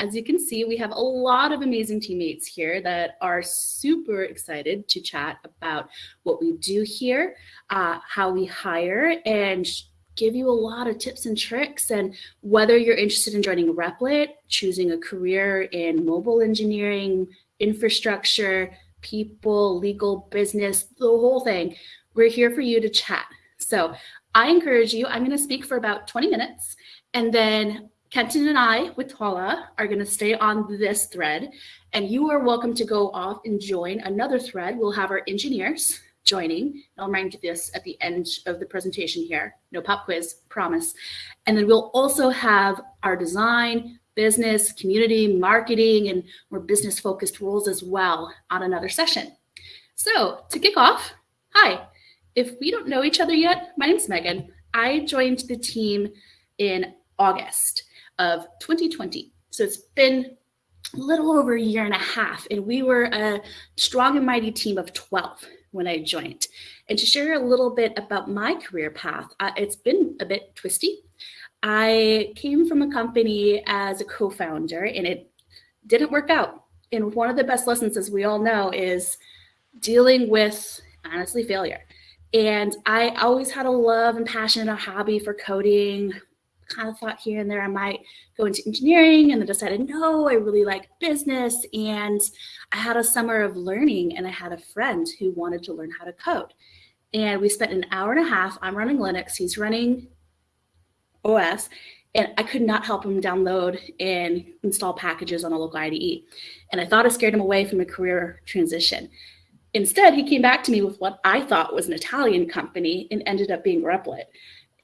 As you can see, we have a lot of amazing teammates here that are super excited to chat about what we do here, uh, how we hire, and give you a lot of tips and tricks. And whether you're interested in joining Replit, choosing a career in mobile engineering, infrastructure, people, legal, business, the whole thing, we're here for you to chat. So I encourage you, I'm going to speak for about 20 minutes, and then Kenton and I with Tala are going to stay on this thread, and you are welcome to go off and join another thread. We'll have our engineers joining. I'll remind you this at the end of the presentation here. No pop quiz, promise. And then we'll also have our design, business, community, marketing, and more business focused roles as well on another session. So to kick off, hi. If we don't know each other yet, my name's Megan. I joined the team in August of 2020. So it's been a little over a year and a half, and we were a strong and mighty team of 12 when I joined. And to share a little bit about my career path, uh, it's been a bit twisty. I came from a company as a co-founder and it didn't work out. And one of the best lessons, as we all know, is dealing with honestly failure. And I always had a love and passion and a hobby for coding, kind of thought here and there I might go into engineering and then decided, no, I really like business. And I had a summer of learning and I had a friend who wanted to learn how to code. And we spent an hour and a half. I'm running Linux, he's running OS, and I could not help him download and install packages on a local IDE. And I thought I scared him away from a career transition. Instead, he came back to me with what I thought was an Italian company and ended up being Replit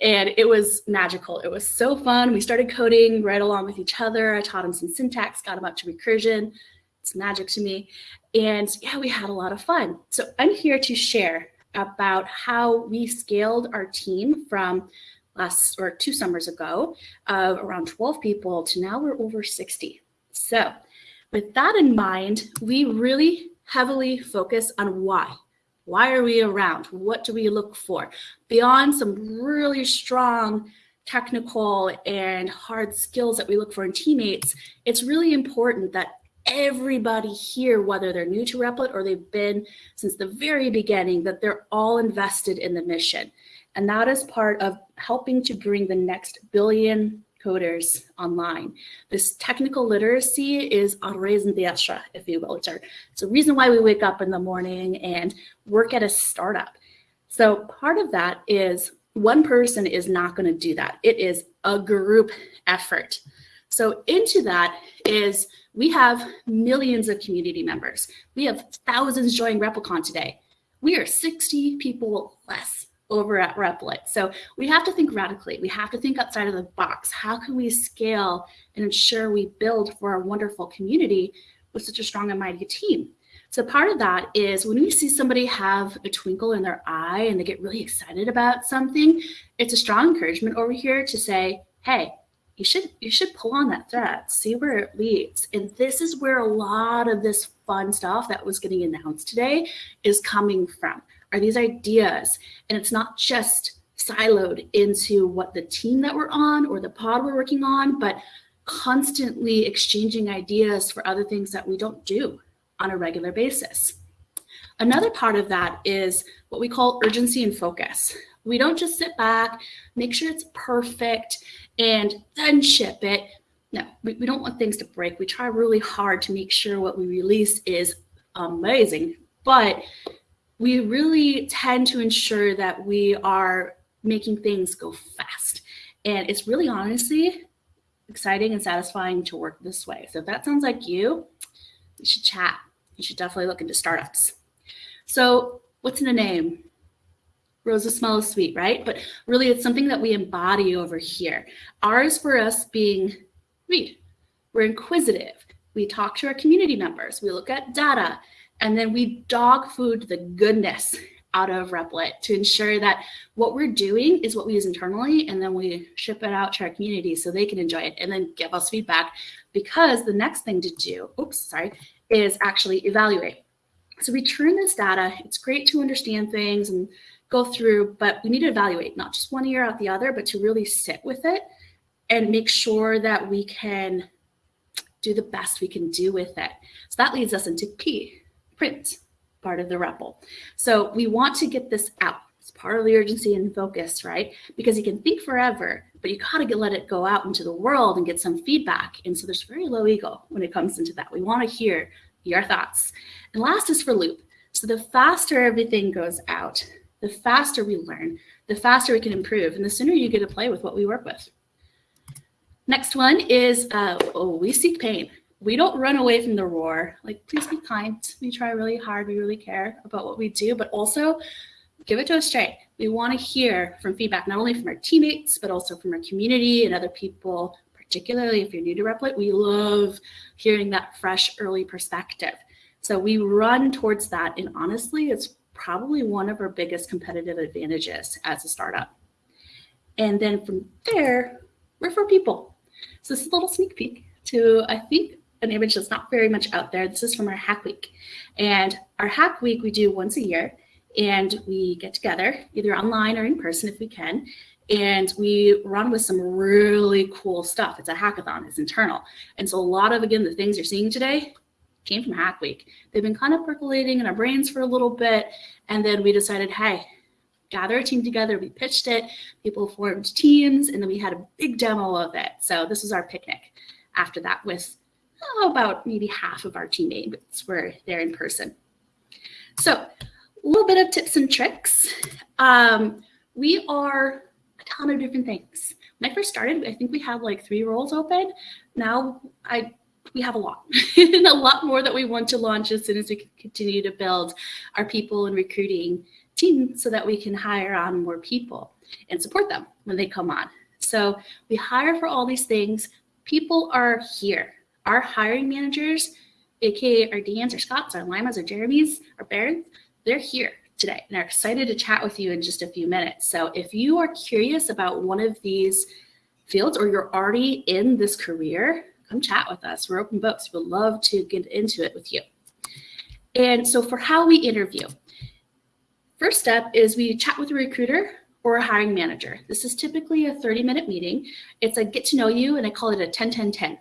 and it was magical. It was so fun. We started coding right along with each other. I taught him some syntax, got him up to recursion. It's magic to me. And yeah, we had a lot of fun. So I'm here to share about how we scaled our team from last or two summers ago of around 12 people to now we're over 60. So with that in mind, we really heavily focus on why. Why are we around? What do we look for? Beyond some really strong technical and hard skills that we look for in teammates, it's really important that everybody here, whether they're new to Replit or they've been since the very beginning, that they're all invested in the mission. And that is part of helping to bring the next billion coders online. This technical literacy is a raison d'etre, if you will. It's, our, it's a reason why we wake up in the morning and work at a startup. So part of that is one person is not going to do that. It is a group effort. So into that is we have millions of community members. We have thousands joining Replicon today. We are 60 people less over at Replit. So we have to think radically. We have to think outside of the box. How can we scale and ensure we build for our wonderful community with such a strong and mighty team? So part of that is when we see somebody have a twinkle in their eye and they get really excited about something, it's a strong encouragement over here to say, hey, you should you should pull on that thread, see where it leads. And this is where a lot of this fun stuff that was getting announced today is coming from are these ideas. And it's not just siloed into what the team that we're on or the pod we're working on, but constantly exchanging ideas for other things that we don't do on a regular basis. Another part of that is what we call urgency and focus. We don't just sit back, make sure it's perfect, and then ship it. No, we, we don't want things to break. We try really hard to make sure what we release is amazing, but we really tend to ensure that we are making things go fast. And it's really honestly exciting and satisfying to work this way. So if that sounds like you, you should chat. You should definitely look into startups. So what's in a name? Roses smell sweet, right? But really it's something that we embody over here. Ours for us being read. We're inquisitive. We talk to our community members. We look at data and then we dog food the goodness out of Replit to ensure that what we're doing is what we use internally and then we ship it out to our community so they can enjoy it and then give us feedback because the next thing to do, oops, sorry, is actually evaluate. So we turn this data, it's great to understand things and go through, but we need to evaluate not just one year out the other, but to really sit with it and make sure that we can do the best we can do with it. So that leads us into P, print, part of the REPL. So we want to get this out. It's part of the urgency and focus, right? Because you can think forever, but you gotta get, let it go out into the world and get some feedback. And so there's very low ego when it comes into that. We wanna hear your thoughts. And last is for loop. So the faster everything goes out, the faster we learn, the faster we can improve, and the sooner you get to play with what we work with. Next one is, uh, oh, we seek pain. We don't run away from the roar. Like, please be kind. We try really hard. We really care about what we do, but also give it to us straight. We want to hear from feedback, not only from our teammates, but also from our community and other people, particularly if you're new to Replit. We love hearing that fresh early perspective. So we run towards that. And honestly, it's probably one of our biggest competitive advantages as a startup. And then from there, we're for people. So this is a little sneak peek to, I think, an image that's not very much out there. This is from our hack week. And our hack week we do once a year and we get together either online or in person if we can and we run with some really cool stuff. It's a hackathon it's internal. And so a lot of again the things you're seeing today came from hack week. They've been kind of percolating in our brains for a little bit and then we decided hey gather a team together. We pitched it people formed teams and then we had a big demo of it. So this was our picnic after that with oh, about maybe half of our teammates were there in person so a little bit of tips and tricks. Um, we are a ton of different things. When I first started, I think we had like three roles open. Now I we have a lot and a lot more that we want to launch as soon as we continue to build our people and recruiting team so that we can hire on more people and support them when they come on. So we hire for all these things. People are here. Our hiring managers, aka our Dan's, our Scott's, our Limas, our Jeremy's, our Barons, they're here today and are excited to chat with you in just a few minutes. So if you are curious about one of these fields or you're already in this career, come chat with us. We're open books. We'd love to get into it with you. And so for how we interview, first step is we chat with a recruiter or a hiring manager. This is typically a 30 minute meeting. It's a get to know you and I call it a 10-10-10.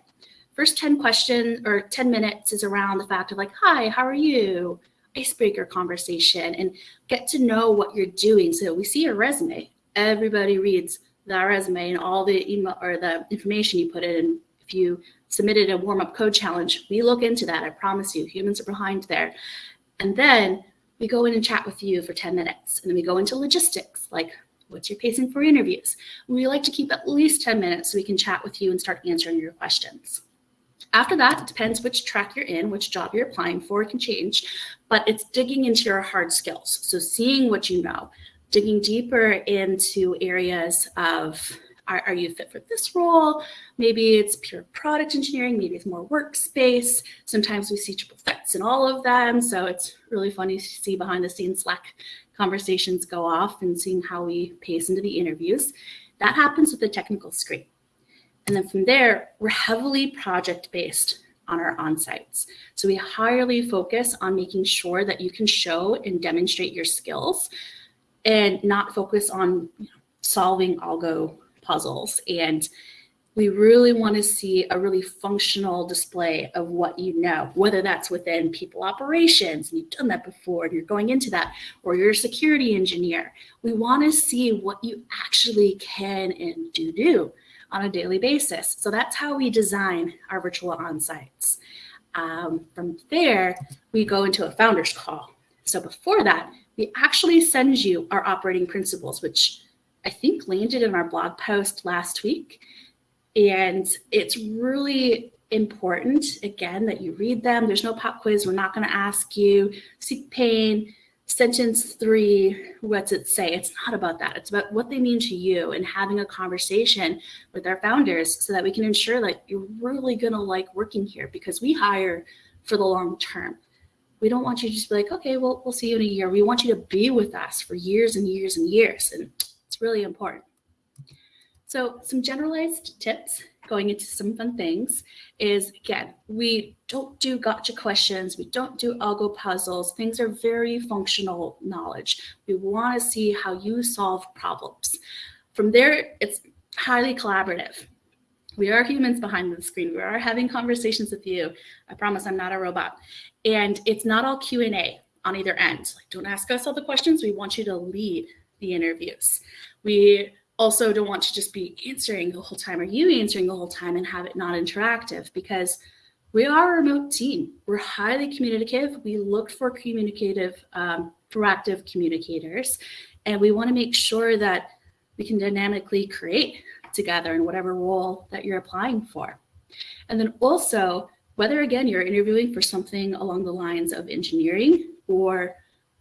First 10 questions or 10 minutes is around the fact of like, hi, how are you? icebreaker conversation and get to know what you're doing. So we see your resume. Everybody reads that resume and all the email or the information you put in. If you submitted a warm-up code challenge, we look into that. I promise you, humans are behind there. And then we go in and chat with you for 10 minutes. And then we go into logistics, like what's your pacing for interviews? We like to keep at least 10 minutes so we can chat with you and start answering your questions. After that, it depends which track you're in, which job you're applying for, it can change, but it's digging into your hard skills. So seeing what you know, digging deeper into areas of are, are, you fit for this role? Maybe it's pure product engineering, maybe it's more workspace. Sometimes we see triple threats in all of them. So it's really funny to see behind the scenes Slack conversations go off and seeing how we pace into the interviews. That happens with the technical screen. And then from there, we're heavily project-based on our on-sites. So we highly focus on making sure that you can show and demonstrate your skills and not focus on you know, solving algo puzzles. And we really want to see a really functional display of what you know, whether that's within people operations, and you've done that before, and you're going into that, or you're a security engineer. We want to see what you actually can and do do on a daily basis. So that's how we design our virtual on-sites. Um, from there, we go into a founder's call. So before that, we actually send you our operating principles, which I think landed in our blog post last week. And it's really important, again, that you read them. There's no pop quiz. We're not going to ask you seek pain, sentence three, what's it say? It's not about that. It's about what they mean to you and having a conversation with our founders so that we can ensure that you're really gonna like working here because we hire for the long term. We don't want you to just be like, okay, well, we'll see you in a year. We want you to be with us for years and years and years. And it's really important. So some generalized tips going into some fun things is again, we don't do gotcha questions. We don't do algo puzzles. Things are very functional knowledge. We want to see how you solve problems. From there, it's highly collaborative. We are humans behind the screen. We are having conversations with you. I promise I'm not a robot. And it's not all Q&A on either end. Like, don't ask us all the questions. We want you to lead the interviews. We also don't want to just be answering the whole time or you answering the whole time and have it not interactive because we are a remote team. We're highly communicative. We look for communicative, um, proactive communicators, and we want to make sure that we can dynamically create together in whatever role that you're applying for. And then also, whether again you're interviewing for something along the lines of engineering or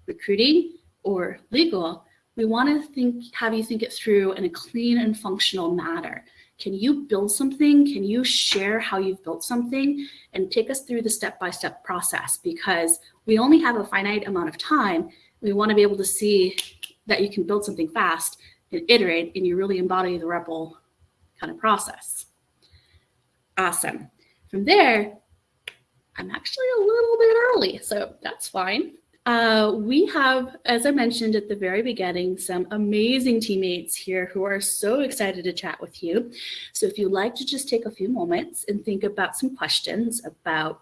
recruiting or legal, we want to think, have you think it through in a clean and functional manner. Can you build something? Can you share how you've built something and take us through the step-by-step -step process? Because we only have a finite amount of time. We want to be able to see that you can build something fast and iterate and you really embody the REPL kind of process. Awesome. From there, I'm actually a little bit early, so that's fine. Uh, we have, as I mentioned at the very beginning, some amazing teammates here who are so excited to chat with you. So if you'd like to just take a few moments and think about some questions about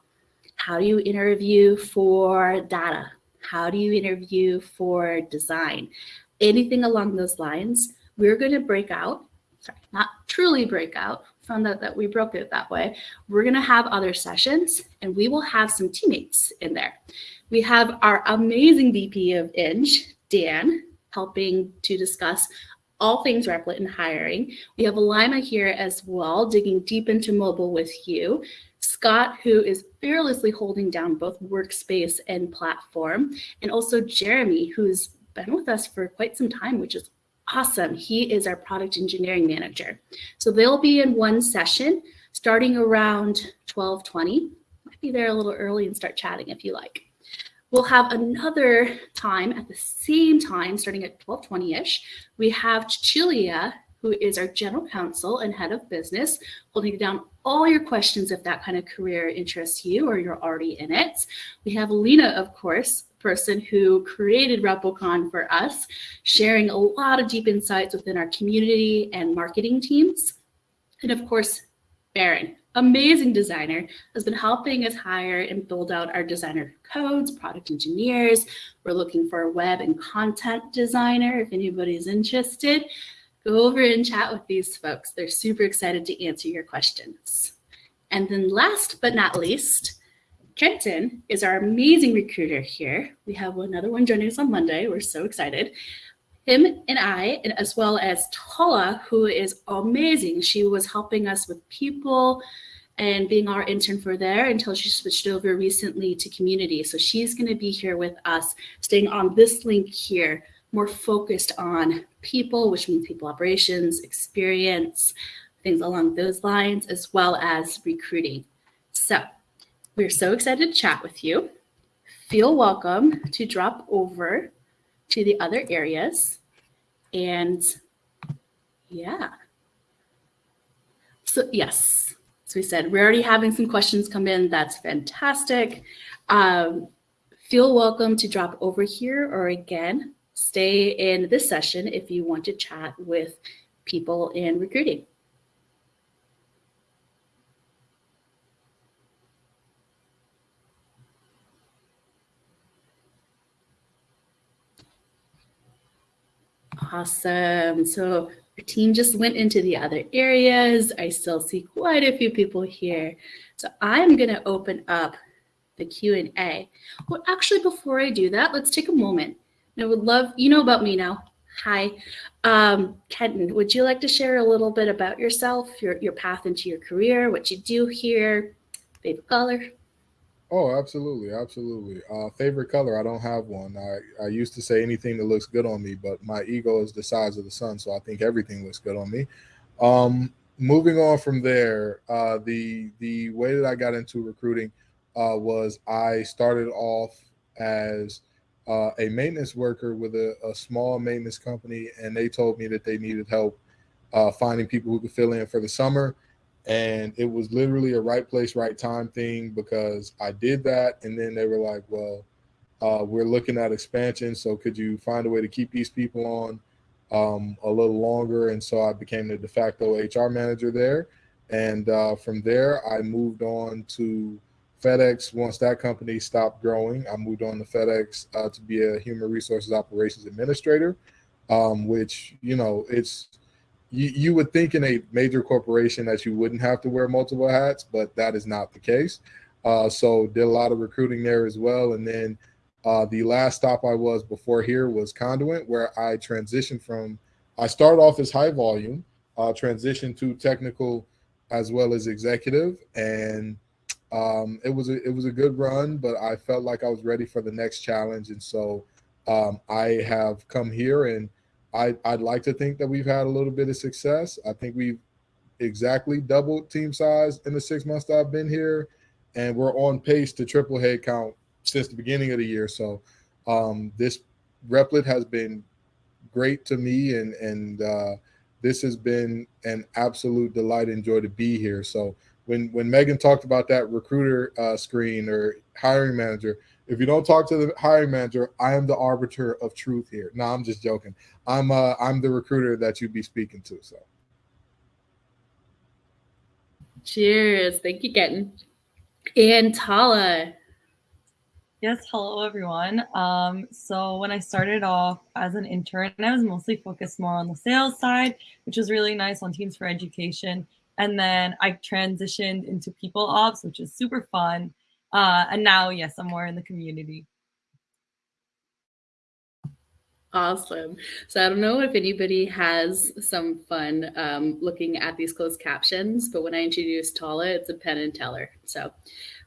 how do you interview for data? How do you interview for design? Anything along those lines, we're going to break out, sorry, not truly break out, found out that we broke it that way. We're going to have other sessions and we will have some teammates in there. We have our amazing VP of Eng, Dan, helping to discuss all things Replit and hiring. We have Alima here as well, digging deep into mobile with you. Scott, who is fearlessly holding down both workspace and platform, and also Jeremy, who's been with us for quite some time, which is awesome. He is our product engineering manager. So they'll be in one session starting around 1220. Might be there a little early and start chatting if you like. We'll have another time at the same time, starting at 1220-ish. We have Chilia, who is our general counsel and head of business, holding down all your questions if that kind of career interests you or you're already in it. We have Lena, of course, person who created RepelCon for us, sharing a lot of deep insights within our community and marketing teams. And of course, Baron, amazing designer, has been helping us hire and build out our designer codes, product engineers. We're looking for a web and content designer if anybody's interested. Go over and chat with these folks. They're super excited to answer your questions. And then last but not least, Kenton is our amazing recruiter here. We have another one joining us on Monday. We're so excited him and I, and as well as Tala, who is amazing. She was helping us with people and being our intern for there until she switched over recently to community. So she's going to be here with us, staying on this link here, more focused on people, which means people operations, experience, things along those lines, as well as recruiting. So we're so excited to chat with you. Feel welcome to drop over to the other areas. And yeah. So yes, as we said, we're already having some questions come in. That's fantastic. Um, feel welcome to drop over here or again, stay in this session if you want to chat with people in recruiting. Awesome. So our team just went into the other areas. I still see quite a few people here. So I'm going to open up the Q&A. Well, actually, before I do that, let's take a moment. I would love, you know about me now. Hi. Um, Kenton, would you like to share a little bit about yourself, your, your path into your career, what you do here, favorite color? Oh, absolutely, absolutely. Uh, favorite color? I don't have one. I, I used to say anything that looks good on me, but my ego is the size of the sun, so I think everything looks good on me. Um, moving on from there, uh, the the way that I got into recruiting uh, was I started off as uh, a maintenance worker with a, a, small maintenance company, and they told me that they needed help uh, finding people who could fill in for the summer and it was literally a right place right time thing because i did that. And then they were like well uh, we're looking at expansion. So could you find a way to keep these people on um, a little longer? And so i became the de facto hr manager there. And uh, from there, I moved on to FedEx. Once that company stopped growing, I moved on to FedEx uh, to be a human resources operations administrator, um, which, you know, it's, you, you would think in a major corporation that you wouldn't have to wear multiple hats, but that is not the case. Uh, so did a lot of recruiting there as well. And then uh, the last stop I was before here was Conduent, where I transitioned from, I started off as high volume, uh, transitioned to technical as well as executive. And um, it was a, it was a good run, but I felt like I was ready for the next challenge. And so um, I have come here and I, I'd like to think that we've had a little bit of success. I think we've exactly doubled team size in the six months that I've been here. And we're on pace to triple head count since the beginning of the year. So um, this Replit has been great to me, and and uh, this has been an absolute delight and joy to be here. So when when Megan talked about that recruiter uh, screen or hiring manager, if you don't talk to the hiring manager, I am the arbiter of truth here. No, I'm just joking. I'm uh, I'm the recruiter that you'd be speaking to. So. Cheers. Thank you, Kenton. And Tala, Yes, hello everyone. Um, so when I started off as an intern, I was mostly focused more on the sales side, which was really nice on Teams for Education. And then I transitioned into people ops, which is super fun. Uh, and now, yes, I'm more in the community. Awesome. So I don't know if anybody has some fun um, looking at these closed captions, but when I introduced Tala, it's a pen and Teller. So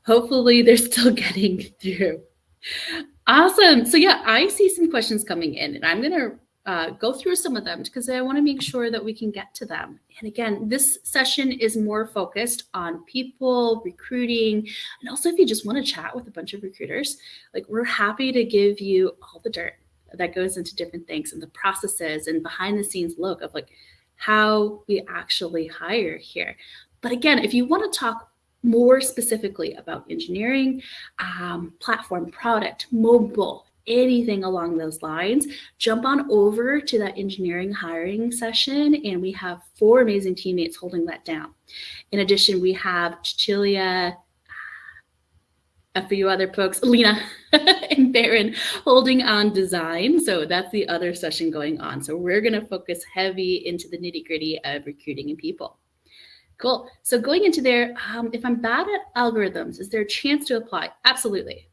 hopefully they're still getting through. Awesome. So yeah, I see some questions coming in and I'm going to uh, go through some of them because I want to make sure that we can get to them. And again, this session is more focused on people, recruiting, and also if you just want to chat with a bunch of recruiters, like we're happy to give you all the dirt that goes into different things and the processes and behind the scenes look of like how we actually hire here. But again, if you want to talk more specifically about engineering, um, platform, product, mobile, anything along those lines, jump on over to that engineering hiring session and we have four amazing teammates holding that down. In addition, we have Cecilia, a few other folks, Lena and Baron holding on design. So that's the other session going on. So we're gonna focus heavy into the nitty gritty of recruiting and people. Cool. So going into there, um, if I'm bad at algorithms, is there a chance to apply? Absolutely.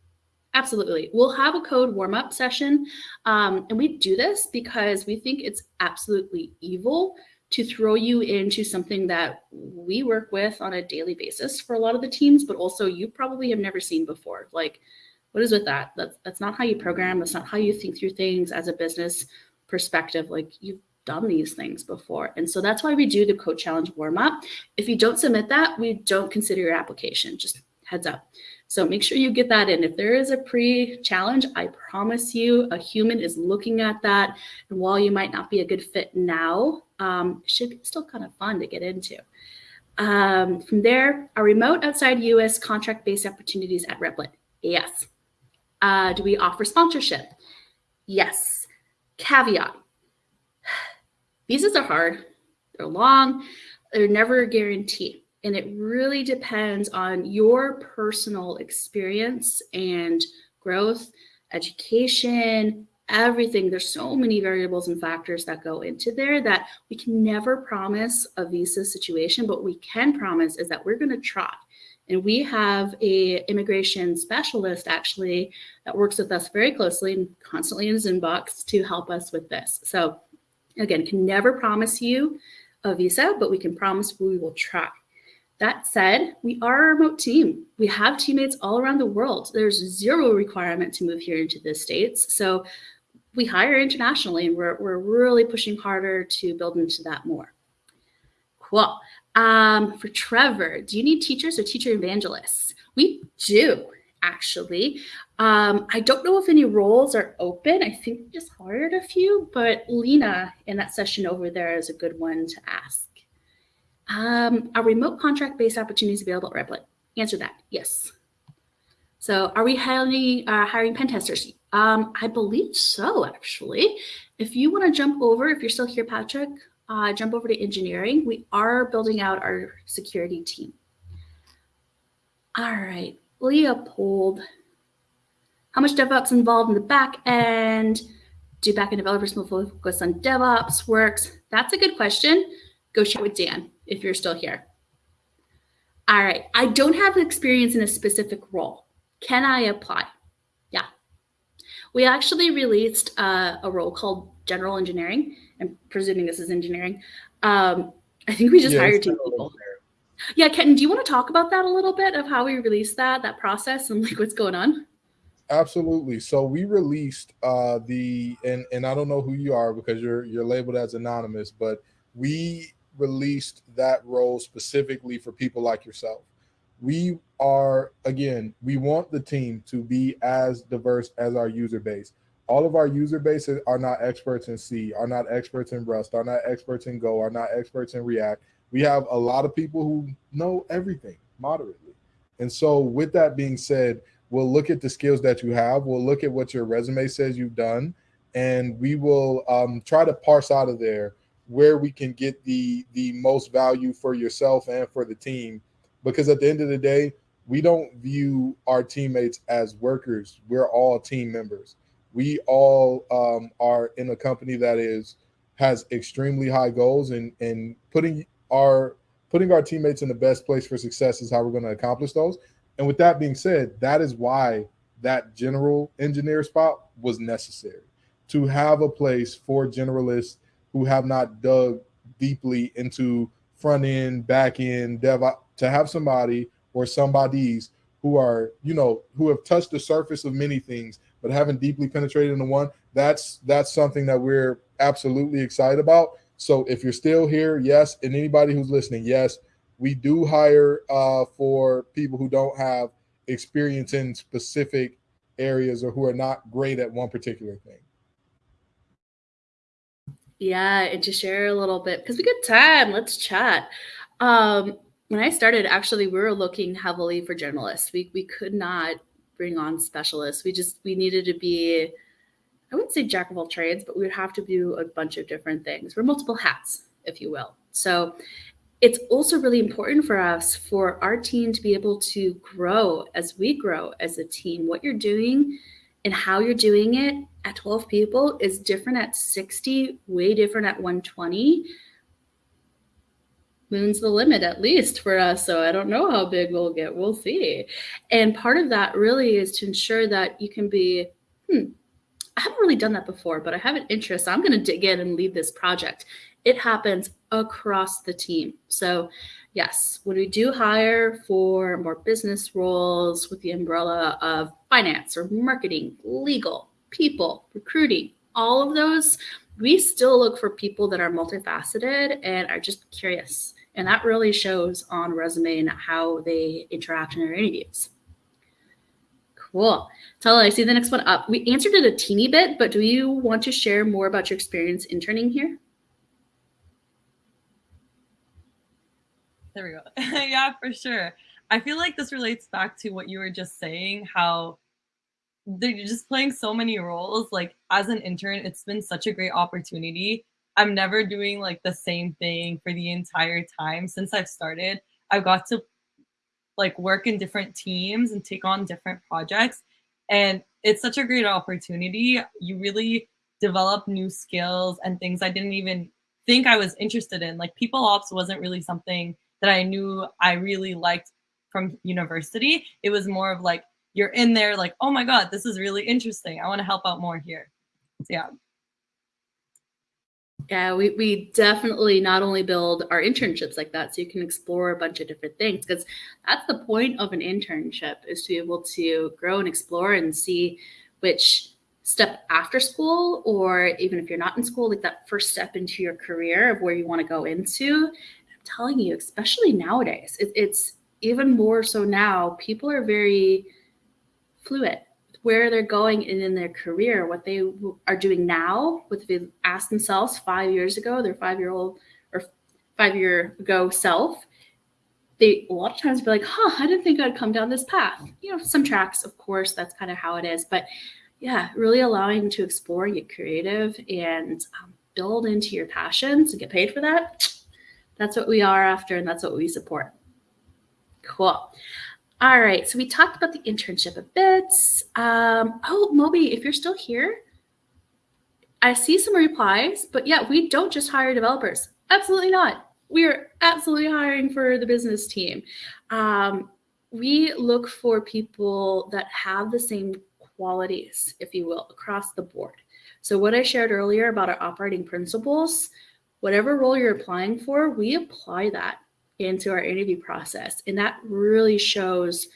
Absolutely. We'll have a code warm up session. Um, and we do this because we think it's absolutely evil to throw you into something that we work with on a daily basis for a lot of the teams, but also you probably have never seen before. Like, what is with that? That's, that's not how you program. That's not how you think through things as a business perspective. Like, you've done these things before. And so that's why we do the code challenge warm up. If you don't submit that, we don't consider your application, just heads up. So make sure you get that in. If there is a pre-challenge, I promise you a human is looking at that. And while you might not be a good fit now, um, it should be still kind of fun to get into. Um, from there, are remote outside US contract-based opportunities at Replit? Yes. Uh, do we offer sponsorship? Yes. Caveat, Visas are hard, they're long, they're never a guarantee. And it really depends on your personal experience and growth, education, everything. There's so many variables and factors that go into there that we can never promise a visa situation, but we can promise is that we're going to try. And we have a immigration specialist actually that works with us very closely and constantly in his inbox to help us with this. So Again, can never promise you a visa, but we can promise we will try. That said, we are a remote team. We have teammates all around the world. There's zero requirement to move here into the States. So we hire internationally and we're, we're really pushing harder to build into that more. Cool. Um, for Trevor, do you need teachers or teacher evangelists? We do actually. Um, I don't know if any roles are open. I think we just hired a few, but Lena in that session over there is a good one to ask. Um, are remote contract-based opportunities available at Replit? Answer that, yes. So are we hiring, uh, hiring pen testers? Um, I believe so, actually. If you want to jump over, if you're still here, Patrick, uh, jump over to engineering. We are building out our security team. All right, Leopold. How much DevOps involved in the back end? Do backend developers focus on DevOps works? That's a good question. Go chat with Dan if you're still here. All right, I don't have experience in a specific role. Can I apply? Yeah. We actually released uh, a role called general engineering. I'm presuming this is engineering. Um, I think we just yeah, hired two people. Yeah, Ken, do you want to talk about that a little bit of how we released that, that process and like what's going on? Absolutely. So we released uh the and and I don't know who you are because you're you're labeled as anonymous, but we released that role specifically for people like yourself. We are again, we want the team to be as diverse as our user base. All of our user bases are not experts in C, are not experts in Rust, are not experts in Go, are not experts in React we have a lot of people who know everything moderately. And so with that being said, we'll look at the skills that you have. We'll look at what your resume says you've done, and we will um, try to parse out of there where we can get the the most value for yourself and for the team. Because at the end of the day, we don't view our teammates as workers. We're all team members. We all um, are in a company that is has extremely high goals and and putting our putting our teammates in the best place for success is how we're going to accomplish those. And with that being said, that is why that general engineer spot was necessary to have a place for generalists who have not dug deeply into front end, back end, dev, to have somebody or somebodies who are, you know, who have touched the surface of many things, but haven't deeply penetrated into one. That's that's something that we're absolutely excited about. So if you're still here, yes, and anybody who's listening, yes, we do hire uh, for people who don't have experience in specific areas or who are not great at one particular thing. Yeah, and to share a little bit because we got time. Let's chat. Um, when I started, actually, we were looking heavily for journalists. We we could not bring on specialists. We just we needed to be I wouldn't say jack of all trades, but we would have to do a bunch of different things. We're multiple hats, if you will. So it's also really important for us for our team to be able to grow as we grow as a team. What you're doing and how you're doing it at 12 people is different at 60, way different at 120. Moon's the limit, at least for us. So I don't know how big we'll get. We'll see. And part of that really is to ensure that you can be, hmm, I haven't really done that before, but I have an interest. I'm going to dig in and lead this project. It happens across the team. So yes, when we do hire for more business roles with the umbrella of finance or marketing, legal, people, recruiting, all of those, we still look for people that are multifaceted and are just curious. And that really shows on resume and how they interact in their interviews. Cool. Tell I see the next one up. We answered it a teeny bit, but do you want to share more about your experience interning here? There we go. yeah, for sure. I feel like this relates back to what you were just saying, how they're just playing so many roles. Like as an intern, it's been such a great opportunity. I'm never doing like the same thing for the entire time since I've started. I've got to like work in different teams and take on different projects. And it's such a great opportunity. You really develop new skills and things I didn't even think I was interested in. Like people ops wasn't really something that I knew I really liked from university. It was more of like, you're in there like, oh my God, this is really interesting. I want to help out more here. So yeah. Yeah, we, we definitely not only build our internships like that so you can explore a bunch of different things because that's the point of an internship is to be able to grow and explore and see which step after school or even if you're not in school like that first step into your career of where you want to go into i'm telling you especially nowadays it, it's even more so now people are very fluid where they're going in, in their career, what they are doing now, what they ask themselves five years ago, their five year old or five year ago self, they a lot of times be like, huh, I didn't think I'd come down this path. You know, some tracks, of course, that's kind of how it is. But yeah, really allowing to explore, get creative, and um, build into your passions and get paid for that, that's what we are after and that's what we support. Cool. All right, so we talked about the internship a bit. Um, oh, Moby, if you're still here, I see some replies, but yeah, we don't just hire developers. Absolutely not. We are absolutely hiring for the business team. Um, we look for people that have the same qualities, if you will, across the board. So what I shared earlier about our operating principles, whatever role you're applying for, we apply that into our interview process. And that really shows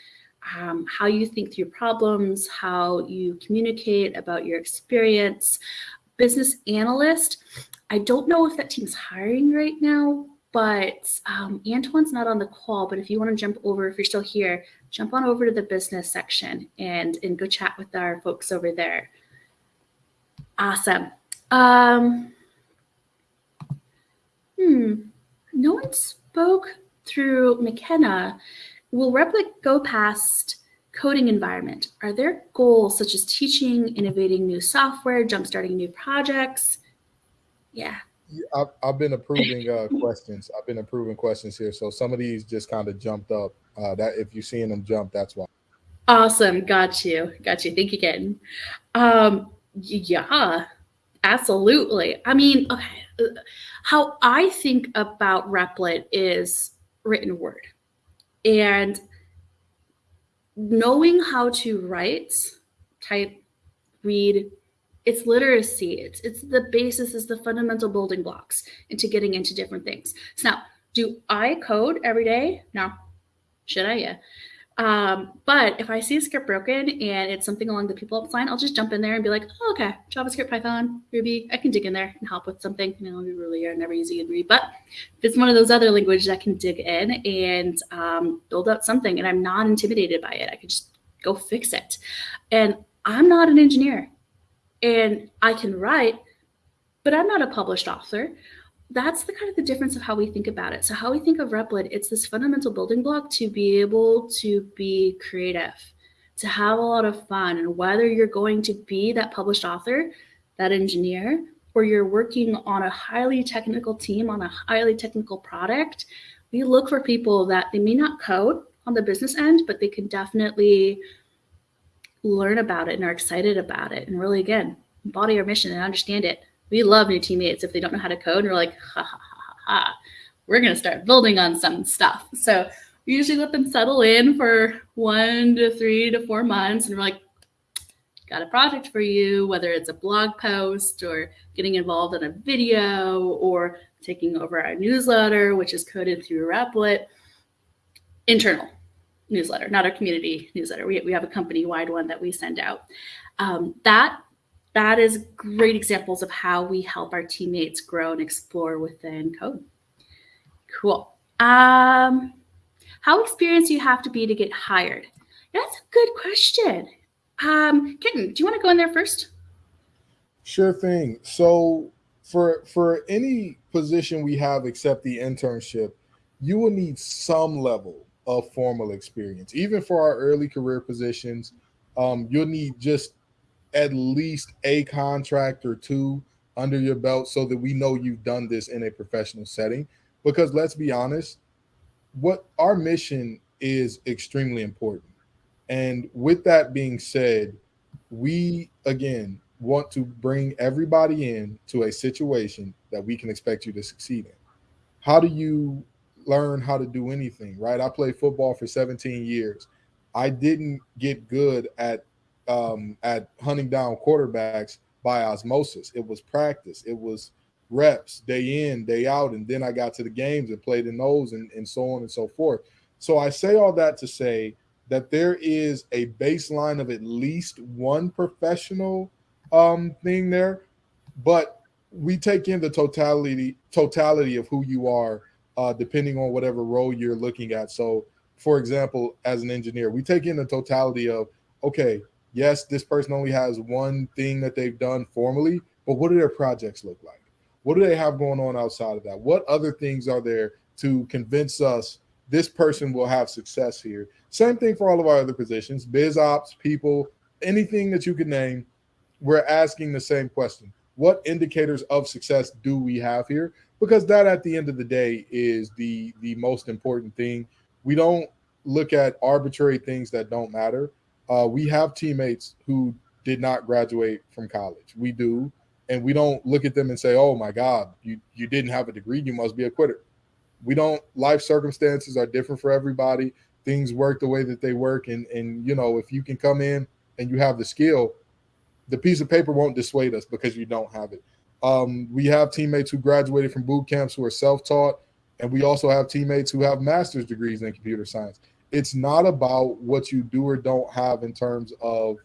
um, how you think through problems, how you communicate about your experience. Business analyst, I don't know if that team's hiring right now, but um, Antoine's not on the call, but if you want to jump over, if you're still here, jump on over to the business section and, and go chat with our folks over there. Awesome. Um, hmm, no one spoke through McKenna. Will Replit go past coding environment? Are there goals such as teaching, innovating new software, jumpstarting new projects? Yeah. I've, I've been approving uh, questions. I've been approving questions here. So some of these just kind of jumped up. Uh, that if you're seeing them jump, that's why. Awesome. Got you. Got you. Thank you again. Um, yeah, absolutely. I mean, okay. Uh, how I think about Replit is written word. And knowing how to write, type, read, it's literacy. It's it's the basis, is the fundamental building blocks into getting into different things. So now, do I code every day? No. Should I? Yeah. Um, but if I see a script broken and it's something along the people line, I'll just jump in there and be like, oh, okay, JavaScript, Python, Ruby, I can dig in there and help with something. You know, we really are never easy to read, but if it's one of those other languages, I can dig in and um, build out something and I'm not intimidated by it. I can just go fix it. And I'm not an engineer and I can write, but I'm not a published author that's the kind of the difference of how we think about it. So how we think of Replit, it's this fundamental building block to be able to be creative, to have a lot of fun. And whether you're going to be that published author, that engineer, or you're working on a highly technical team on a highly technical product, we look for people that they may not code on the business end, but they can definitely learn about it and are excited about it. And really, again, embody our mission and understand it we love new teammates if they don't know how to code. And we're like, ha ha ha ha ha. We're gonna start building on some stuff. So we usually let them settle in for one to three to four months, and we're like, got a project for you, whether it's a blog post or getting involved in a video or taking over our newsletter, which is coded through Replit, internal newsletter, not our community newsletter. We, we have a company wide one that we send out. Um, that that is great examples of how we help our teammates grow and explore within code. Cool. Um, how experienced do you have to be to get hired? That's a good question. Um, Kenton, do you want to go in there first? Sure thing. So for for any position we have except the internship, you will need some level of formal experience. Even for our early career positions, um, you'll need just at least a contract or two under your belt so that we know you've done this in a professional setting. Because let's be honest, what our mission is extremely important. And with that being said, we again want to bring everybody in to a situation that we can expect you to succeed in. How do you learn how to do anything, right? I played football for 17 years. I didn't get good at um, at hunting down quarterbacks by osmosis. It was practice. It was reps day in, day out. And then I got to the games and played in those and, and so on and so forth. So I say all that to say that there is a baseline of at least one professional um, thing there, but we take in the totality totality of who you are, uh, depending on whatever role you're looking at. So, for example, as an engineer, we take in the totality of okay, yes, this person only has one thing that they've done formally, but what do their projects look like? What do they have going on outside of that? What other things are there to convince us this person will have success here? Same thing for all of our other positions, biz ops, people, anything that you can name. We're asking the same question. what indicators of success do we have here? Because that at the end of the day is the the most important thing. We don't look at arbitrary things that don't matter. Uh, we have teammates who did not graduate from college. We do, and we don't look at them and say, "Oh my God, you you didn't have a degree, you must be a quitter." We don't. Life circumstances are different for everybody. Things work the way that they work, and and you know if you can come in and you have the skill, the piece of paper won't dissuade us because you don't have it. Um, we have teammates who graduated from boot camps who are self-taught, and we also have teammates who have master's degrees in computer science. It's not about what you do or don't have in terms of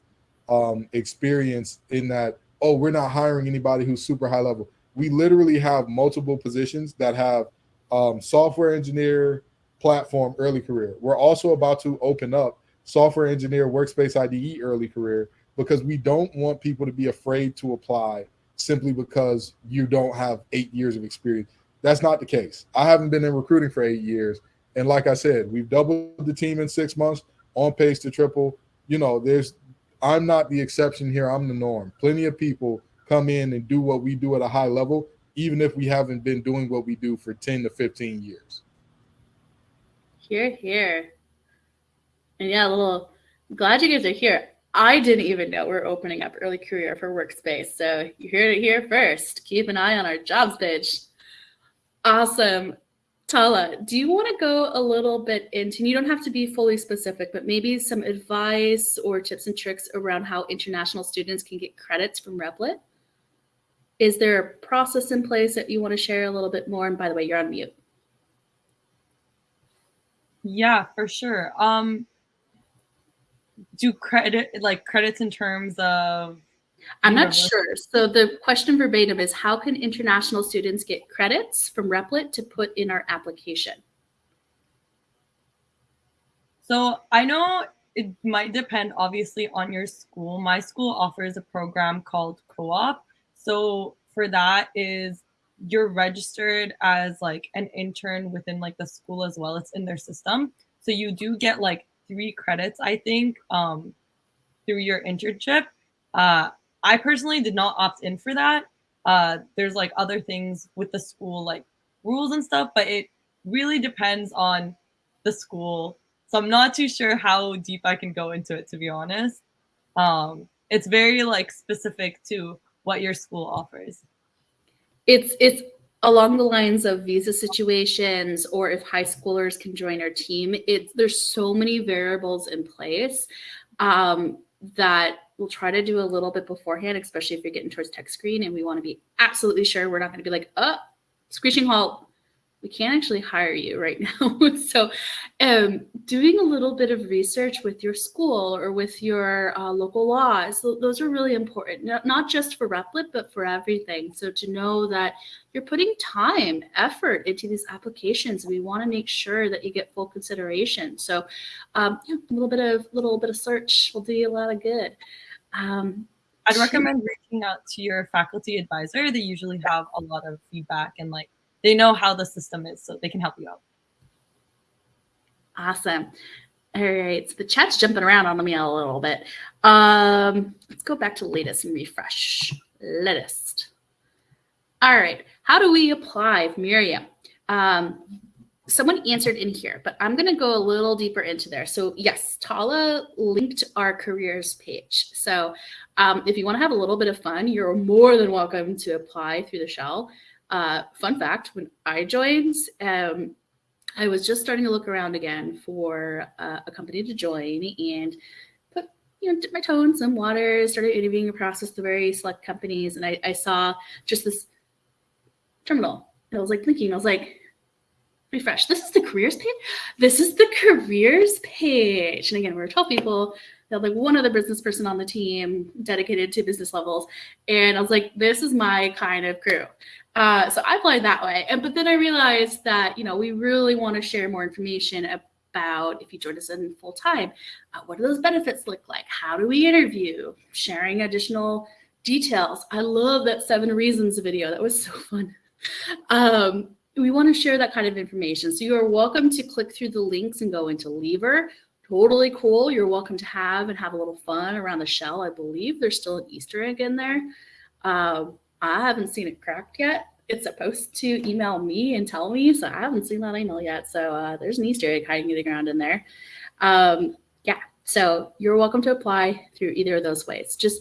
um, experience. In that, oh, we're not hiring anybody who's super high level. We literally have multiple positions that have um, software engineer, platform, early career. We're also about to open up software engineer, workspace IDE, early career because we don't want people to be afraid to apply simply because you don't have eight years of experience. That's not the case. I haven't been in recruiting for eight years. And like I said, we've doubled the team in six months, on pace to triple. You know, there's I'm not the exception here. I'm the norm. Plenty of people come in and do what we do at a high level, even if we haven't been doing what we do for 10 to 15 years. Here, here. And yeah, a little glad you guys are here. I didn't even know we're opening up early career for workspace. So you heard it here first. Keep an eye on our jobs page. Awesome. Tala, do you want to go a little bit into, and you don't have to be fully specific, but maybe some advice or tips and tricks around how international students can get credits from Replit? Is there a process in place that you want to share a little bit more? And by the way, you're on mute. Yeah, for sure. Um, do credit like credits in terms of I'm not sure. So the question verbatim is how can international students get credits from Replit to put in our application? So I know it might depend obviously on your school. My school offers a program called co-op. So for that is you're registered as like an intern within like the school as well. It's in their system. So you do get like three credits, I think, um, through your internship. Uh, I personally did not opt in for that. Uh, there's like other things with the school, like rules and stuff, but it really depends on the school. So I'm not too sure how deep I can go into it, to be honest. Um, it's very like specific to what your school offers. It's it's along the lines of visa situations or if high schoolers can join our team it's there's so many variables in place um, that we'll try to do a little bit beforehand especially if you're getting towards tech screen and we want to be absolutely sure we're not going to be like oh screeching halt we can't actually hire you right now. so um, doing a little bit of research with your school or with your uh, local laws, those are really important, not just for Replit, but for everything. So to know that you're putting time, effort into these applications, we want to make sure that you get full consideration. So um, yeah, a little bit of little bit of search will do you a lot of good. Um, I'd recommend reaching out to your faculty advisor. They usually have a lot of feedback and like they know how the system is, so they can help you out. Awesome. All right, so the chat's jumping around on me a little bit. Um, let's go back to latest and refresh. Latest. All right, how do we apply Miriam? Um, someone answered in here, but I'm going to go a little deeper into there. So yes, Tala linked our careers page. So um, if you want to have a little bit of fun, you're more than welcome to apply through the shell. Uh, fun fact, when I joined, um, I was just starting to look around again for uh, a company to join and put, you know, dip my toe in some water, started interviewing a process to very select companies. And I, I saw just this terminal. And I was like blinking. I was like, refresh. This is the careers page. This is the careers page. And again, we are 12 people. They had like one other business person on the team dedicated to business levels. And I was like, this is my kind of crew. Uh, so I applied that way. And but then I realized that you know we really want to share more information about if you join us in full time, uh, what do those benefits look like? How do we interview? Sharing additional details. I love that seven reasons video. That was so fun. Um, we want to share that kind of information. So you are welcome to click through the links and go into Lever. Totally cool. You're welcome to have and have a little fun around the shell. I believe there's still an Easter egg in there. Um, I haven't seen it cracked yet. It's supposed to email me and tell me, so I haven't seen that email yet. So uh, there's an Easter egg hiding in the ground in there. Um, yeah, so you're welcome to apply through either of those ways. Just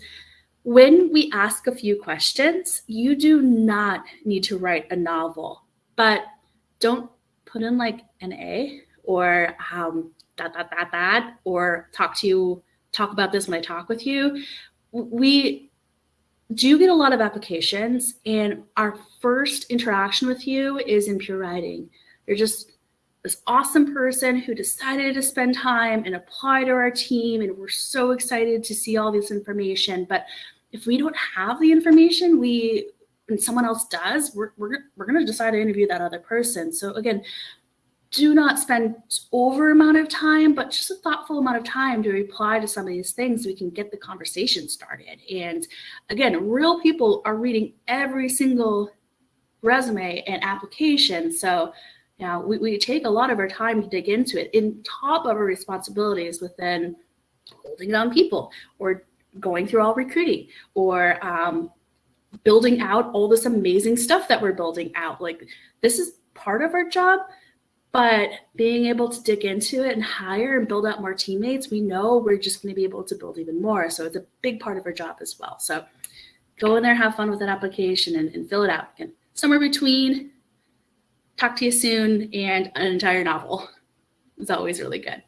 when we ask a few questions, you do not need to write a novel, but don't put in like an A or um, that, that, that, that, or talk to you, talk about this when I talk with you. We do get a lot of applications, and our first interaction with you is in pure writing. You're just this awesome person who decided to spend time and apply to our team, and we're so excited to see all this information. But if we don't have the information, we and someone else does, we're, we're, we're going to decide to interview that other person. So again, do not spend over amount of time, but just a thoughtful amount of time to reply to some of these things so we can get the conversation started. And again, real people are reading every single resume and application. So you know, we, we take a lot of our time to dig into it in top of our responsibilities within holding on people or going through all recruiting or um, building out all this amazing stuff that we're building out. Like this is part of our job, but being able to dig into it and hire and build out more teammates, we know we're just going to be able to build even more. So it's a big part of our job as well. So go in there, have fun with that application and, and fill it out. And somewhere between talk to you soon and an entire novel is always really good.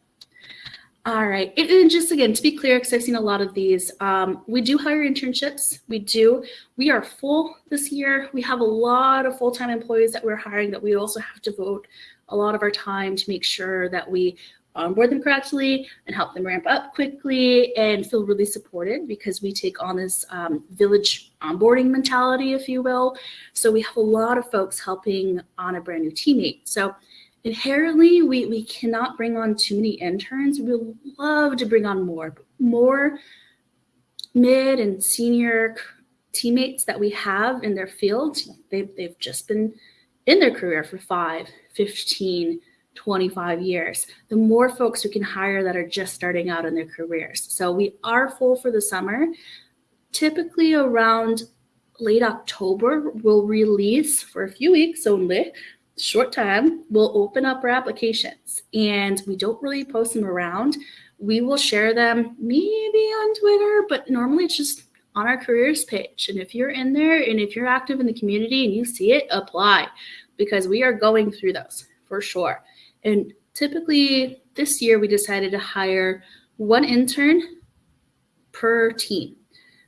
All right, and just again, to be clear, because I've seen a lot of these, um, we do hire internships. We do. We are full this year. We have a lot of full-time employees that we're hiring that we also have to vote a lot of our time to make sure that we onboard them correctly and help them ramp up quickly and feel really supported because we take on this um, village onboarding mentality, if you will. So we have a lot of folks helping on a brand new teammate. So inherently, we, we cannot bring on too many interns. We would love to bring on more, more mid and senior teammates that we have in their field. They've, they've just been in their career for five, 15, 25 years, the more folks we can hire that are just starting out in their careers. So we are full for the summer. Typically around late October, we'll release for a few weeks only, short time, we'll open up our applications and we don't really post them around. We will share them maybe on Twitter, but normally it's just on our careers page. And if you're in there and if you're active in the community and you see it, apply because we are going through those for sure. And typically this year we decided to hire one intern per team.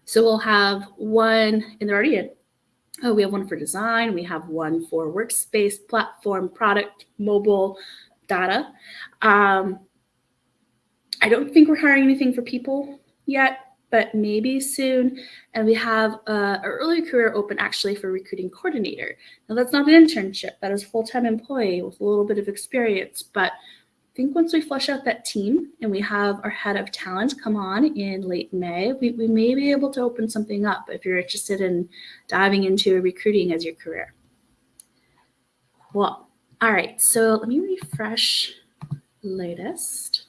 So we'll have one, and they're already in. Oh, we have one for design. We have one for workspace, platform, product, mobile, data. Um, I don't think we're hiring anything for people yet but maybe soon. And we have uh, an early career open actually for recruiting coordinator. Now that's not an internship, that is a full-time employee with a little bit of experience. But I think once we flush out that team and we have our head of talent come on in late May, we, we may be able to open something up if you're interested in diving into recruiting as your career. Well, all right, so let me refresh latest.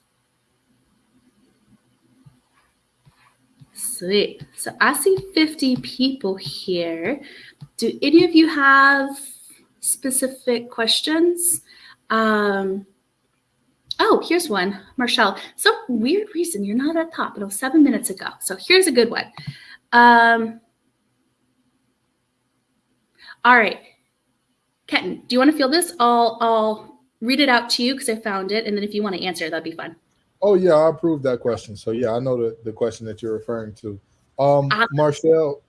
Sweet. So I see 50 people here. Do any of you have specific questions? Um, oh, here's one, Marshall. Some weird reason you're not at top. It was seven minutes ago. So here's a good one. Um, all right. Kenton, do you want to feel this? I'll, I'll read it out to you because I found it. And then if you want to answer, that'd be fun. Oh yeah, I approved that question. So yeah, I know the, the question that you're referring to. Um, uh, Marcel,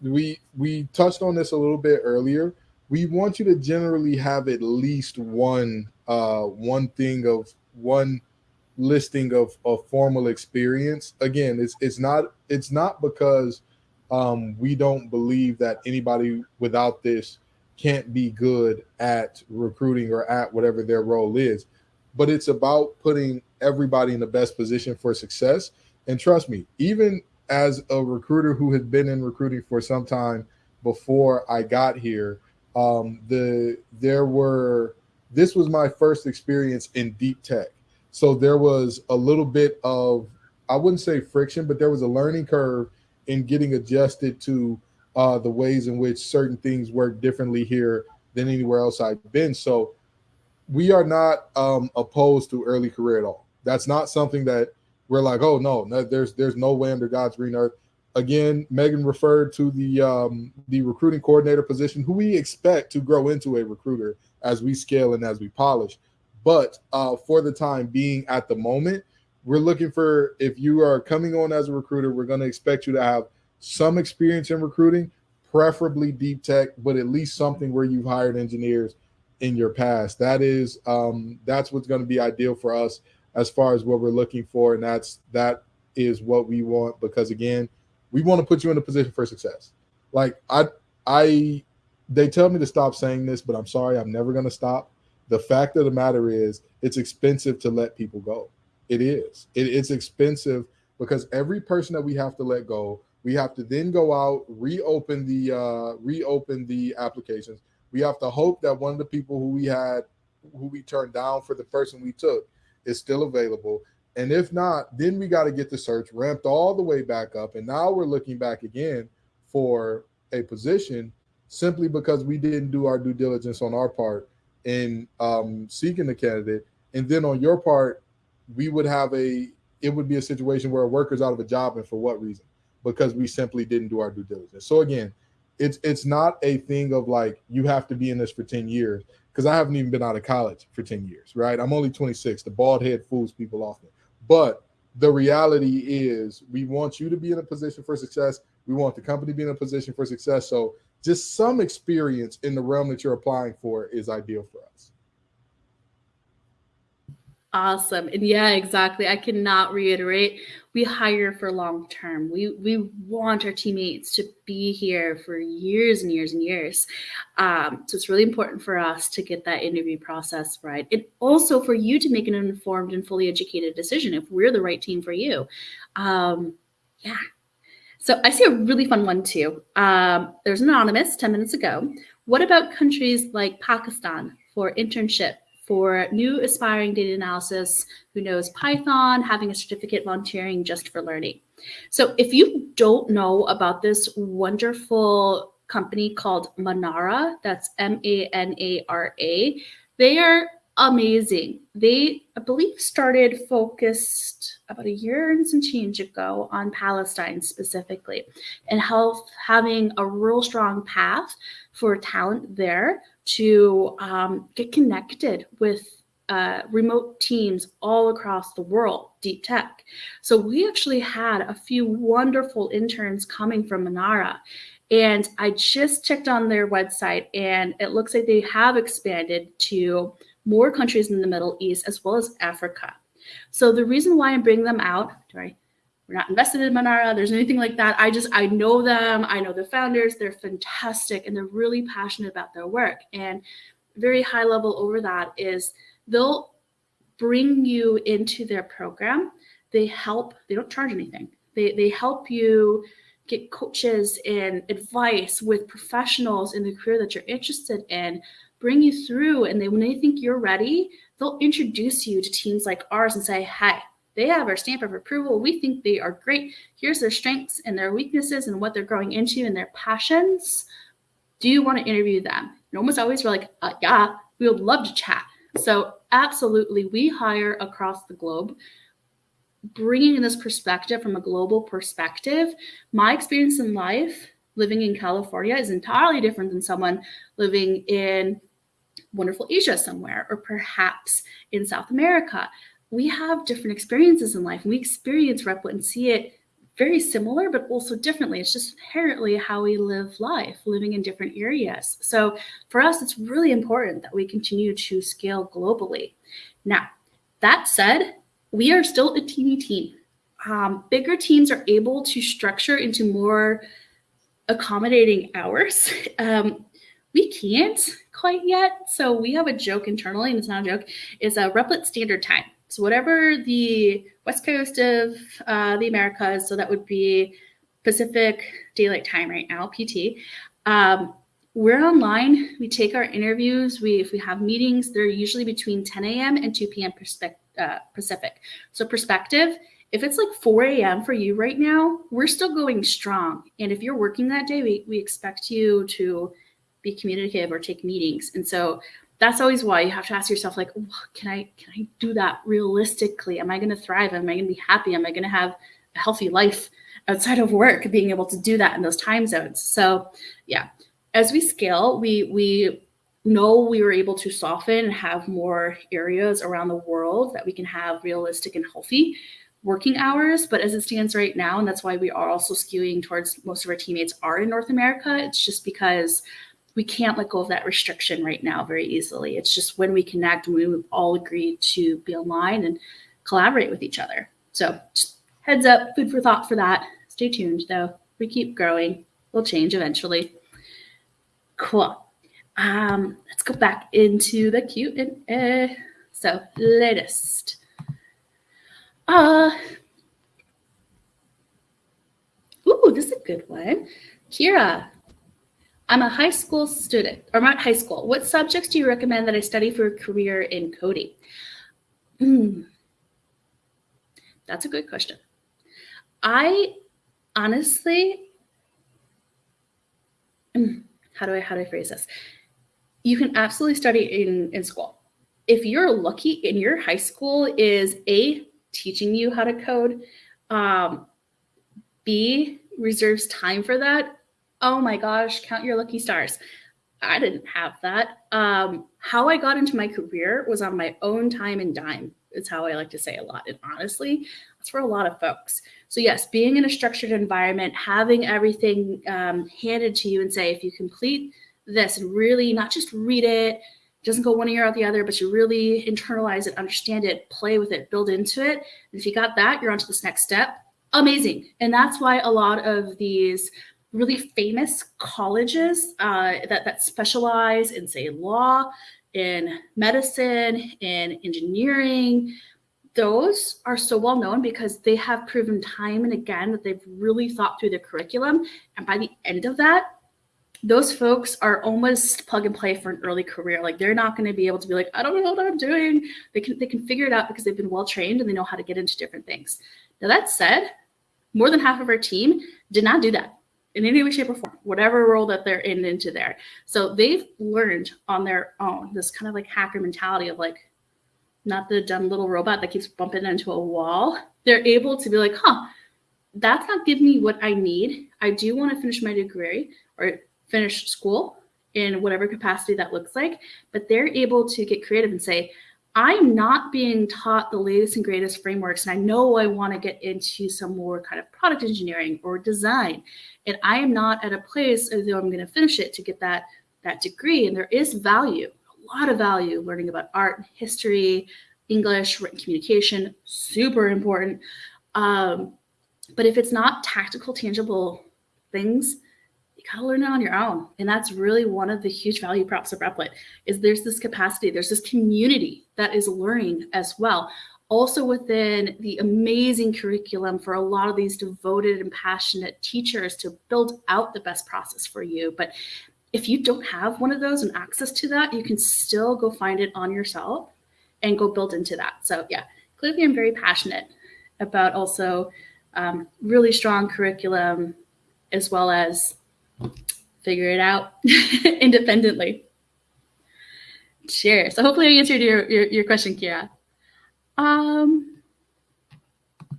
we we touched on this a little bit earlier. We want you to generally have at least one uh one thing of one listing of, of formal experience. Again, it's it's not it's not because um, we don't believe that anybody without this can't be good at recruiting or at whatever their role is, but it's about putting everybody in the best position for success. And trust me, even as a recruiter who had been in recruiting for some time before I got here, um, the there were this was my first experience in deep tech. So there was a little bit of I wouldn't say friction, but there was a learning curve in getting adjusted to uh, the ways in which certain things work differently here than anywhere else I've been. So we are not um, opposed to early career at all. That's not something that we're like, oh no, no, there's there's no way under God's green earth. Again, Megan referred to the um, the recruiting coordinator position, who we expect to grow into a recruiter as we scale and as we polish. But uh, for the time being, at the moment, we're looking for if you are coming on as a recruiter, we're going to expect you to have some experience in recruiting, preferably deep tech, but at least something where you've hired engineers in your past. That is um, that's what's going to be ideal for us as far as what we're looking for, and that's that is what we want because again, we want to put you in a position for success. Like I I they tell me to stop saying this, but I'm sorry, I'm never going to stop. The fact of the matter is, it's expensive to let people go. It is. It, it's expensive because every person that we have to let go, we have to then go out, reopen the uh, reopen the applications. We have to hope that one of the people who we had, who we turned down for the person we took, is still available. And if not, then we got to get the search ramped all the way back up. And now we're looking back again for a position simply because we didn't do our due diligence on our part in um, seeking the candidate. And then on your part, we would have a, it would be a situation where a worker's out of a job and for what reason? Because we simply didn't do our due diligence. So again, it's it's not a thing of like you have to be in this for 10 years because I haven't even been out of college for 10 years, right? I'm only 26. The bald head fools people often. But the reality is we want you to be in a position for success. We want the company to be in a position for success. So just some experience in the realm that you're applying for is ideal for us. Awesome. And yeah, exactly. I cannot reiterate. We hire for long term. We we want our teammates to be here for years and years and years. Um, so it's really important for us to get that interview process right. And also for you to make an informed and fully educated decision if we're the right team for you. Um, yeah, so I see a really fun one too. Um, there's an anonymous 10 minutes ago. What about countries like Pakistan for internship for new aspiring data analysis who knows Python, having a certificate volunteering just for learning? So if you don't know about this wonderful company called Manara, that's M-A-N-A-R-A, they are amazing. They, I believe, started focused about a year and some change ago on Palestine specifically and health having a real strong path for talent there to um, get connected with uh, remote teams all across the world, deep tech. So we actually had a few wonderful interns coming from Manara. And I just checked on their website and it looks like they have expanded to more countries in the Middle East as well as Africa. So the reason why I'm bringing them out, sorry, we're not invested in Manara, there's anything like that. I just, I know them, I know the founders, they're fantastic and they're really passionate about their work. And very high level over that is they'll bring you into their program. They help, they don't charge anything. They, they help you get coaches and advice with professionals in the career that you're interested in bring you through and they when they think you're ready, they'll introduce you to teams like ours and say, hey, they have our stamp of approval. We think they are great. Here's their strengths and their weaknesses and what they're growing into and their passions. Do you want to interview them? And almost always we're like, uh, yeah, we would love to chat. So absolutely, we hire across the globe bringing in this perspective from a global perspective. My experience in life living in California is entirely different than someone living in wonderful Asia somewhere, or perhaps in South America. We have different experiences in life and we experience Replit and see it very similar, but also differently. It's just inherently how we live life, living in different areas. So for us, it's really important that we continue to scale globally. Now, that said, we are still a teeny team. Um, bigger teams are able to structure into more accommodating hours. Um, we can't quite yet. So we have a joke internally, and it's not a joke, it's a Replit standard time. So whatever the west coast of uh, the Americas, so that would be Pacific Daylight Time right now, PT. Um, we're online. We take our interviews. We if we have meetings, they're usually between 10 a.m. and 2 p.m. Uh, Pacific. So perspective if it's like 4 a.m. for you right now, we're still going strong. And if you're working that day, we, we expect you to be communicative or take meetings. And so that's always why you have to ask yourself, like, can I can I do that realistically? Am I going to thrive? Am I going to be happy? Am I going to have a healthy life outside of work? Being able to do that in those time zones. So yeah, as we scale, we we know we were able to soften and have more areas around the world that we can have realistic and healthy working hours. But as it stands right now, and that's why we are also skewing towards most of our teammates are in North America, it's just because we can't let go of that restriction right now very easily. It's just when we connect and we all agree to be aligned and collaborate with each other. So heads up, food for thought for that. Stay tuned though. We keep growing. We'll change eventually. Cool. Um, let's go back into the Q and A. So latest. Uh, ooh, this is a good one. Kira, I'm a high school student, or not high school. What subjects do you recommend that I study for a career in coding? Mm, that's a good question. I honestly, mm, how do I how do I phrase this? You can absolutely study in in school. If you're lucky and your high school is a teaching you how to code, um, B reserves time for that oh my gosh, count your lucky stars. I didn't have that. Um, how I got into my career was on my own time and dime. It's how I like to say a lot. And honestly, that's for a lot of folks. So yes, being in a structured environment, having everything um, handed to you and say, if you complete this and really not just read it, doesn't go one ear out the other, but you really internalize it, understand it, play with it, build into it. And if you got that, you're on to this next step. Amazing. And that's why a lot of these really famous colleges uh, that, that specialize in, say, law, in medicine, in engineering. Those are so well known because they have proven time and again that they've really thought through the curriculum. And by the end of that, those folks are almost plug and play for an early career. Like they're not going to be able to be like, I don't know what I'm doing. They can they can figure it out because they've been well trained and they know how to get into different things. Now that said, more than half of our team did not do that in any way, shape, or form, whatever role that they're in into there. So they've learned on their own this kind of like hacker mentality of like, not the dumb little robot that keeps bumping into a wall. They're able to be like, huh, that's not giving me what I need. I do want to finish my degree or finish school in whatever capacity that looks like, but they're able to get creative and say, I'm not being taught the latest and greatest frameworks, and I know I want to get into some more kind of product engineering or design, and I am not at a place as though I'm going to finish it to get that that degree. And there is value, a lot of value, learning about art, history, English, written communication, super important. Um, but if it's not tactical, tangible things, gotta learn it on your own. And that's really one of the huge value props of Replit is there's this capacity, there's this community that is learning as well. Also within the amazing curriculum for a lot of these devoted and passionate teachers to build out the best process for you. But if you don't have one of those and access to that, you can still go find it on yourself and go build into that. So yeah, clearly I'm very passionate about also um, really strong curriculum as well as figure it out independently. Sure. So hopefully I answered your, your, your question, Kira. Um,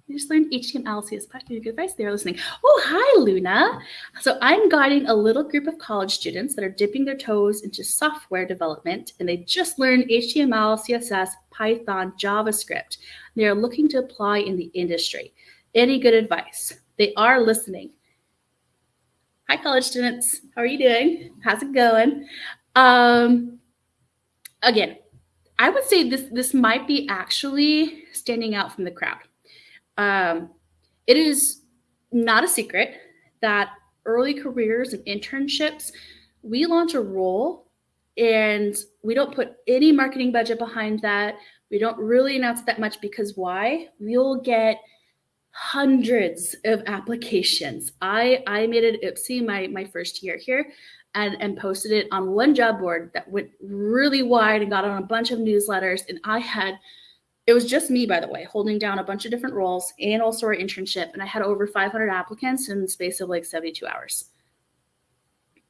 you just learned HTML, CSS, Python. good advice. They're listening. Oh, hi, Luna. So I'm guiding a little group of college students that are dipping their toes into software development, and they just learned HTML, CSS, Python, JavaScript. They are looking to apply in the industry. Any good advice? They are listening. Hi, college students. How are you doing? How's it going? Um, again, I would say this this might be actually standing out from the crowd. Um, it is not a secret that early careers and internships, we launch a role and we don't put any marketing budget behind that. We don't really announce that much because why? We'll get hundreds of applications. I, I made it oopsie my, my first year here and, and posted it on one job board that went really wide and got on a bunch of newsletters. And I had it was just me, by the way, holding down a bunch of different roles and also our internship. And I had over 500 applicants in the space of like 72 hours.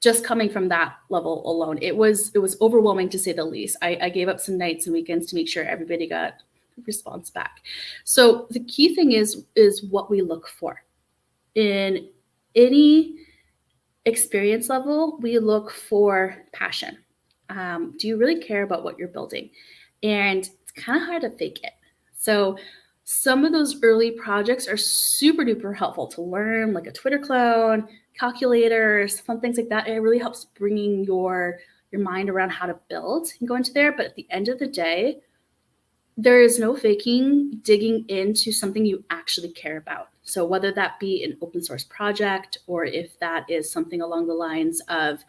Just coming from that level alone, it was it was overwhelming to say the least. I, I gave up some nights and weekends to make sure everybody got response back. So the key thing is is what we look for in any experience level. We look for passion. Um, do you really care about what you're building? And it's kind of hard to fake it. So some of those early projects are super duper helpful to learn, like a Twitter clone, calculators, fun things like that. It really helps bringing your your mind around how to build and go into there. But at the end of the day, there is no faking digging into something you actually care about. So whether that be an open source project or if that is something along the lines of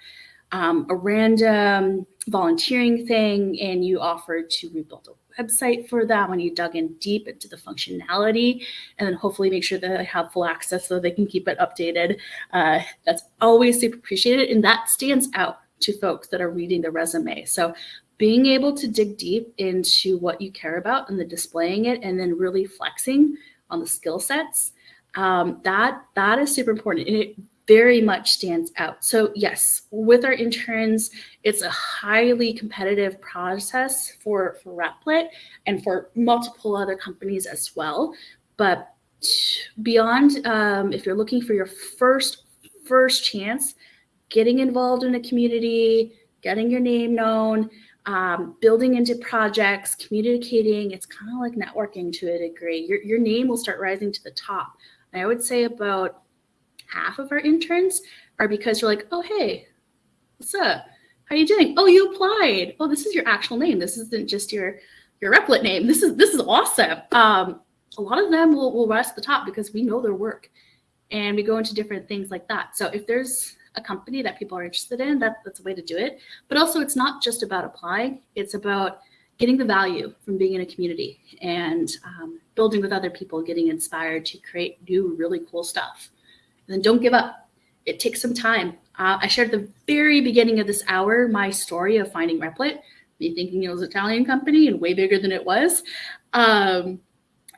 um, a random volunteering thing and you offered to rebuild a website for that when you dug in deep into the functionality and then hopefully make sure that they have full access so they can keep it updated. Uh, that's always super appreciated and that stands out to folks that are reading the resume. So being able to dig deep into what you care about and the displaying it and then really flexing on the skill sets, um, that that is super important. And it very much stands out. So yes, with our interns, it's a highly competitive process for, for Replit and for multiple other companies as well. But beyond, um, if you're looking for your first, first chance, getting involved in a community, getting your name known, um, building into projects, communicating, it's kind of like networking to a degree. Your, your name will start rising to the top. I would say about half of our interns are because you're like, oh, hey, what's up? How are you doing? Oh, you applied. Oh, this is your actual name. This isn't just your your Replit name. This is this is awesome. Um, a lot of them will, will rise to the top because we know their work and we go into different things like that. So if there's a company that people are interested in, that, that's a way to do it. But also it's not just about applying, it's about getting the value from being in a community and um, building with other people, getting inspired to create new, really cool stuff. And then don't give up. It takes some time. Uh, I shared the very beginning of this hour my story of finding Replit, me thinking it was an Italian company and way bigger than it was. Um,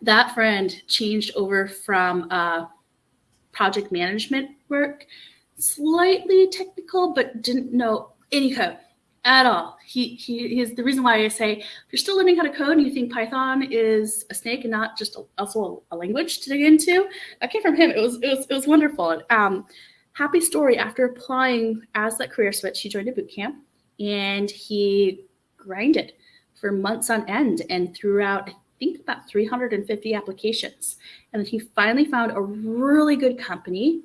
that friend changed over from uh, project management work, slightly technical, but didn't know any code at all. He, he is the reason why I say if you're still learning how to code and you think Python is a snake and not just a, also a, language to dig into, that came from him. It was it was it was wonderful. Um, happy story. After applying as that career switch, he joined a boot camp and he grinded for months on end and throughout I think about 350 applications. And then he finally found a really good company,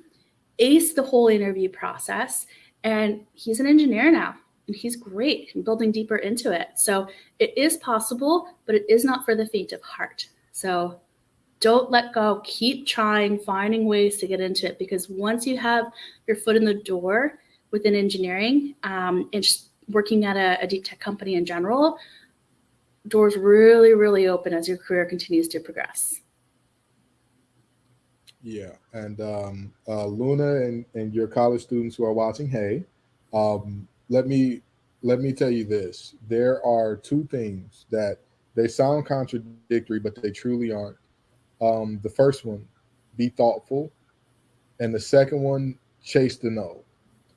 aced the whole interview process, and he's an engineer now and he's great and building deeper into it. So it is possible, but it is not for the faint of heart. So don't let go. Keep trying, finding ways to get into it because once you have your foot in the door within engineering um, and just working at a, a deep tech company in general, doors really, really open as your career continues to progress. Yeah, and um, uh, Luna and, and your college students who are watching, hey, um, let me let me tell you this. There are two things that they sound contradictory, but they truly aren't. Um, the first one, be thoughtful, and the second one, chase the no.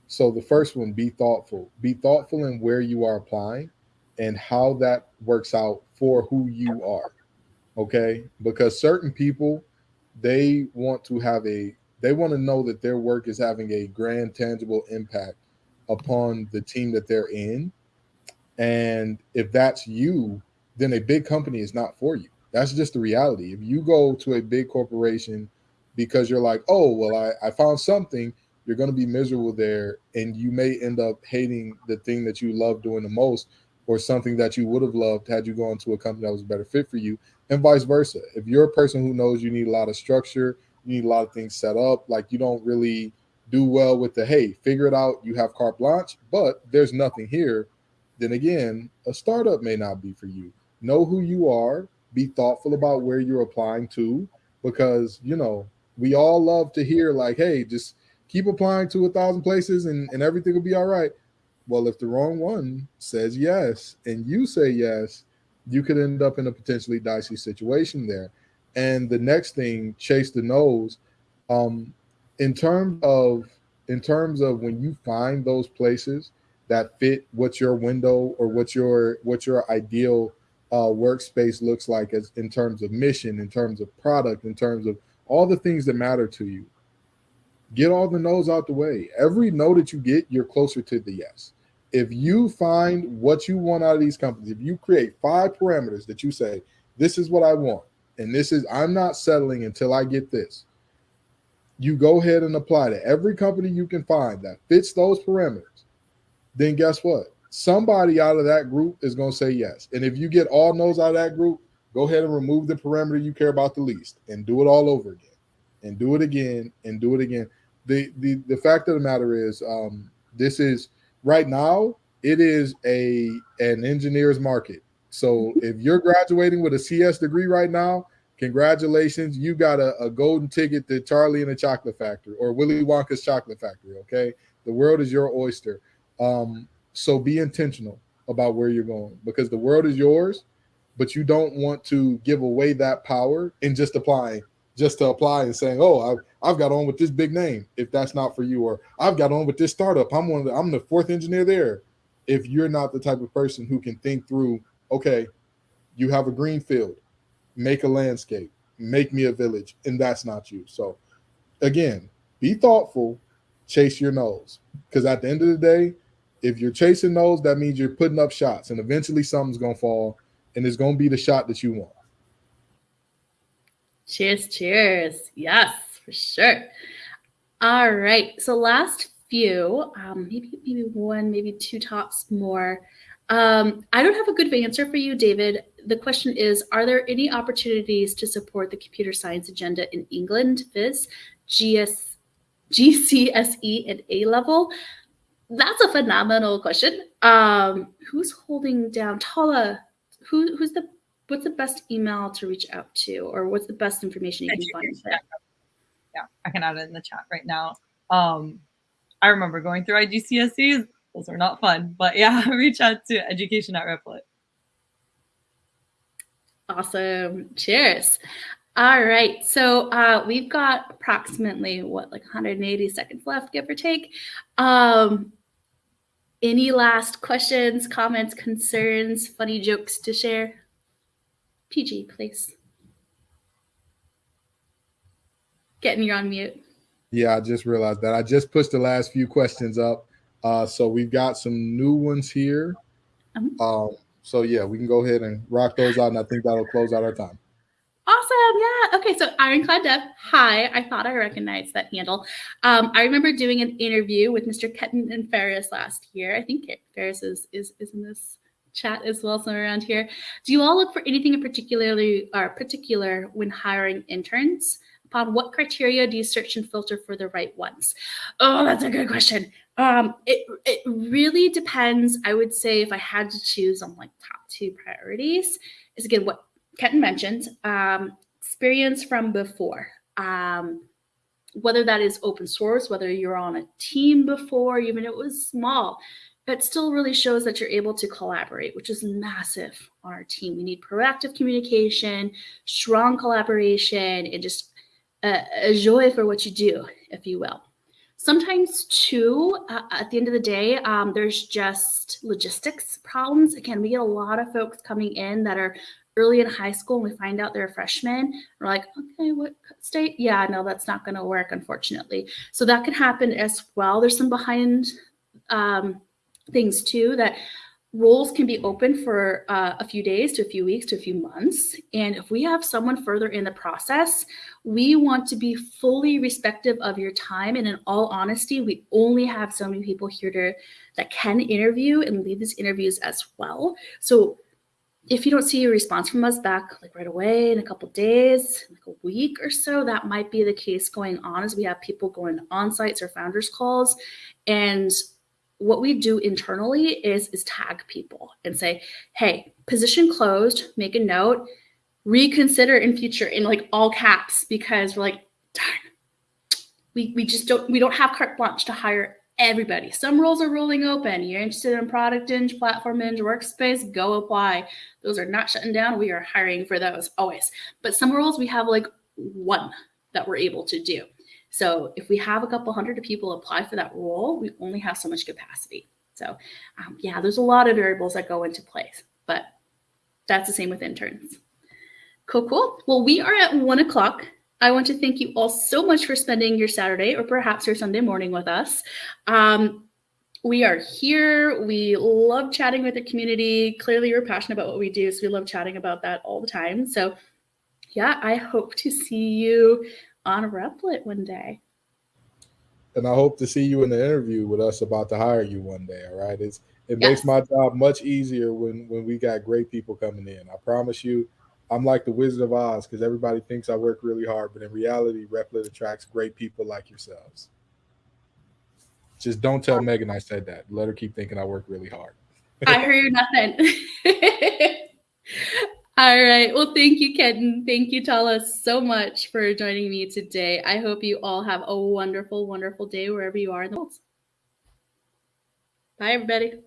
So the first one, be thoughtful. Be thoughtful in where you are applying and how that works out for who you are. Okay? Because certain people, they want to have a they want to know that their work is having a grand tangible impact upon the team that they're in. And if that's you, then a big company is not for you. That's just the reality. If you go to a big corporation because you're like, oh, well, I, I found something, you're going to be miserable there. And you may end up hating the thing that you love doing the most or something that you would have loved had you gone to a company that was a better fit for you, and vice versa. If you're a person who knows you need a lot of structure, you need a lot of things set up, like you don't really do well with the hey, figure it out, you have carte blanche, but there's nothing here, then again, a startup may not be for you. Know who you are, be thoughtful about where you're applying to, because you know, we all love to hear like, hey, just keep applying to a thousand places and, and everything will be all right. Well, if the wrong one says yes and you say yes, you could end up in a potentially dicey situation there. And the next thing, chase the no's. Um, in terms of in terms of when you find those places that fit what your window or what your what your ideal uh, workspace looks like as in terms of mission, in terms of product, in terms of all the things that matter to you. Get all the no's out the way. Every no that you get, you're closer to the yes. If you find what you want out of these companies, if you create five parameters that you say, this is what I want, and this is, I'm not settling until I get this, you go ahead and apply to every company you can find that fits those parameters, then guess what? Somebody out of that group is going to say yes. And if you get all no's out of that group, go ahead and remove the parameter you care about the least and do it all over again and do it again and do it again. The the the fact of the matter is um, this is right now it is a an engineer's market. So if you're graduating with a CS degree right now, congratulations, you got a, a golden ticket to Charlie and the Chocolate Factory or Willy Wonka's Chocolate Factory. Okay, the world is your oyster. Um, so be intentional about where you're going because the world is yours, but you don't want to give away that power in just applying, just to apply and saying, "Oh, I've, got on with this big name." If that's not for you, or I've got on with this startup, I'm one. of The, I'm the fourth engineer there. If you're not the type of person who can think through, okay, you have a green field, make a landscape, make me a village, and that's not you. So, again, be thoughtful, chase your nose, because at the end of the day, if you're chasing those, that means you're putting up shots, and eventually something's gonna fall, and it's gonna be the shot that you want. Cheers, cheers. Yes, for sure. All right. So last few, um, maybe maybe one, maybe two tops more. Um, I don't have a good answer for you, David. The question is, are there any opportunities to support the computer science agenda in England, Viz, GS, GCSE, and A level? That's a phenomenal question. Um, who's holding down Tala? Who, who's the what's the best email to reach out to, or what's the best information you can find? Yeah, I can add it in the chat right now. Um, I remember going through IGCSEs; those are not fun, but yeah, reach out to education at Replit. Awesome. Cheers. All right. So uh, we've got approximately what, like 180 seconds left, give or take. Um, any last questions, comments, concerns, funny jokes to share? PG, please. Getting you on mute. Yeah, I just realized that. I just pushed the last few questions up. Uh, so we've got some new ones here. Um, um, so yeah, we can go ahead and rock those out, and I think that'll close out our time. Awesome. Yeah. Okay. So Ironclad Dev. Hi. I thought I recognized that handle. Um, I remember doing an interview with Mr. Kenton and Ferris last year. I think Ferris is, is, is in this chat as well, somewhere around here. Do you all look for anything in particularly or particular when hiring interns? Upon what criteria do you search and filter for the right ones? Oh, that's a good question. Um, it it really depends. I would say if I had to choose on like top two priorities, is again what Kenton mentioned, um, experience from before. Um, whether that is open source, whether you're on a team before, even if it was small, it still really shows that you're able to collaborate, which is massive on our team. We need proactive communication, strong collaboration, and just a, joy for what you do, if you will. Sometimes, too, uh, at the end of the day, um, there's just logistics problems. Again, we get a lot of folks coming in that are early in high school and we find out they're a freshman. We're like, okay, what state? Yeah, no, that's not going to work, unfortunately. So that could happen as well. There's some behind um, things too that roles can be open for uh, a few days to a few weeks to a few months. And if we have someone further in the process, we want to be fully respective of your time. And in all honesty, we only have so many people here to, that can interview and lead these interviews as well. So if you don't see a response from us back like right away in a couple days, like a week or so, that might be the case going on as we have people going on sites or founders calls. And what we do internally is is tag people and say, hey, position closed, make a note, reconsider in future in like all caps because we're like, darn, we, we just don't we don't have carte blanche to hire everybody. Some roles are rolling open. You're interested in product eng, platform eng, workspace, go apply. Those are not shutting down. We are hiring for those always. But some roles we have like one that we're able to do. So if we have a couple hundred people apply for that role, we only have so much capacity. So um, yeah, there's a lot of variables that go into place, but that's the same with interns. Cool, cool. Well, we are at one o'clock. I want to thank you all so much for spending your Saturday or perhaps your Sunday morning with us. Um, we are here. We love chatting with the community. Clearly, you're passionate about what we do, so we love chatting about that all the time. So, yeah, I hope to see you on a Replit one day. And I hope to see you in the interview with us about to hire you one day. All right. It's it Yes. makes my job much easier when when we got great people coming in. I promise you, I'm like the Wizard of Oz because everybody thinks I work really hard, but in reality, Replit attracts great people like yourselves. Just don't tell Megan I said that. Let her keep thinking I work really hard. I heard nothing. All right. Well, thank you, Kenton. Thank you, Tala, so much for joining me today. I hope you all have a wonderful, wonderful day wherever you are in the world. Bye, everybody.